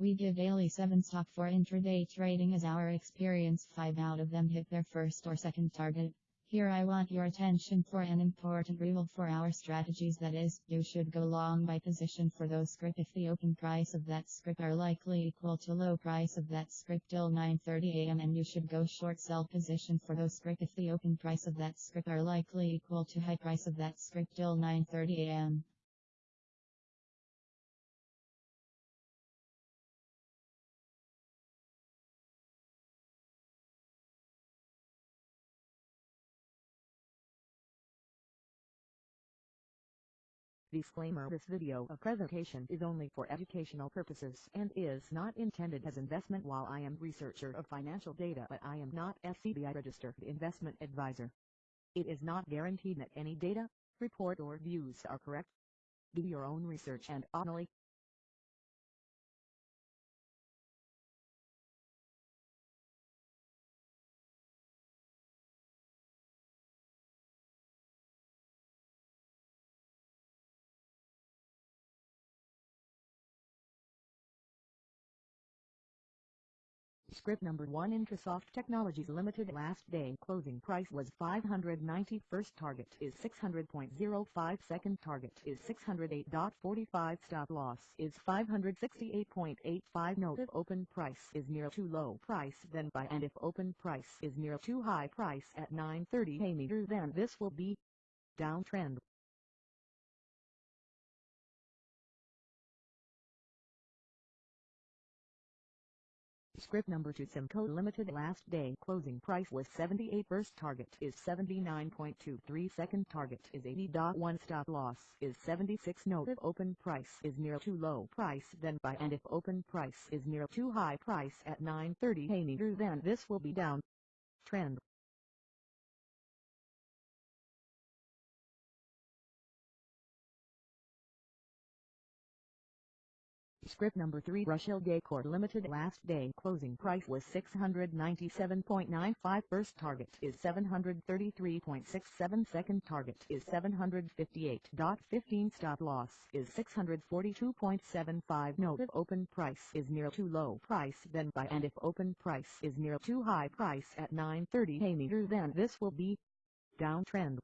We give daily 7 stock for intraday trading as our experience 5 out of them hit their first or second target. Here I want your attention for an important rule for our strategies that is, you should go long by position for those script if the open price of that script are likely equal to low price of that script till 9.30 am and you should go short sell position for those script if the open price of that script are likely equal to high price of that script till 9.30 am. Disclaimer This video of presentation is only for educational purposes and is not intended as investment while I am researcher of financial data but I am not SEBI registered investment advisor. It is not guaranteed that any data, report or views are correct. Do your own research and uh, only Script number 1 Intrasoft Technologies Limited last day. Closing price was 590 first target is 600.05 second target is 608.45 stop loss is 568.85 note if open price is near too low price then buy. And if open price is near too high price at 930 a meter then this will be downtrend Script number 2 Simco Limited last day closing price was 78 first target is 79.23 second target is 80.1 stop loss is 76 note if open price is near too low price then buy and if open price is near too high price at 9.30 a meter then this will be down trend Script number 3 Rushil Decor Limited last day closing price was 697.95 first target is 733.67 second target is 758.15 stop loss is 642.75 note if open price is near too low price then buy and if open price is near too high price at 930 a meter then this will be downtrend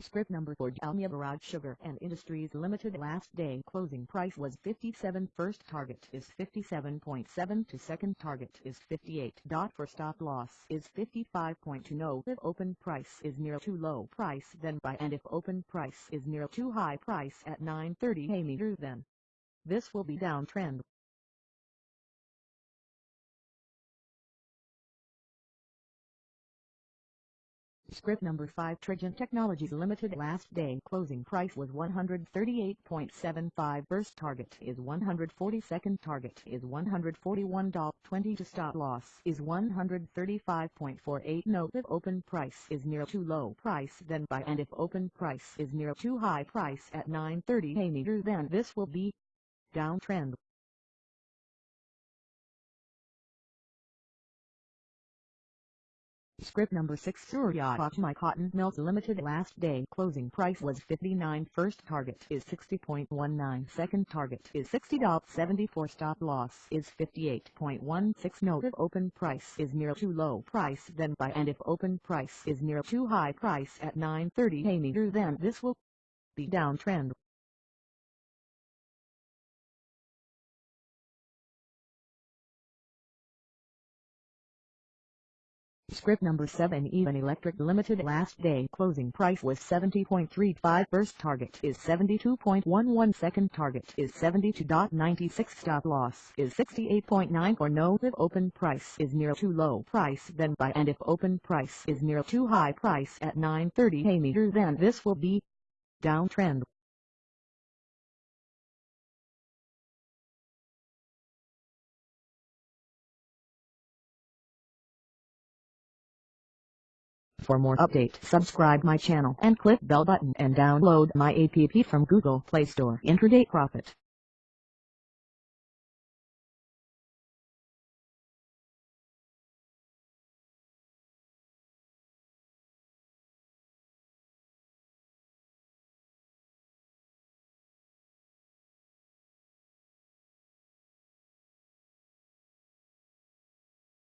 Script number for Dalmia Bharat Sugar and Industries Limited last day closing price was 57 first target is 57.7 to second target is 58. For stop loss is 55.2 no if open price is near too low price then buy and if open price is near too high price at 930 a meter then this will be downtrend Script number 5 Trigyn Technologies Limited last day. Closing price was 138.75 first target is 140 second target is $141.20 to stop loss is 135.48 note if open price is near too low price then buy. And if open price is near too high price at 930 a meter then this will be downtrend Script number 6 Surya Pachmai Cotton Mills Limited last day. Closing price was 59 first target is 60.19 second target is 60.74 stop loss is 58.16 note if open price is near too low price then buy. And if open price is near too high price at 930 a meter then. This will be downtrend Script number 7 Even Electric Limited last day closing price was 70.35 first target is 72.11 second target is 72.96 stop loss is 68.9 or no if open price is near too low price then buy and if open price is near too high price at 930 a meter then this will be downtrend For more update subscribe my channel and click bell button and download my app from Google Play Store Intraday Profit.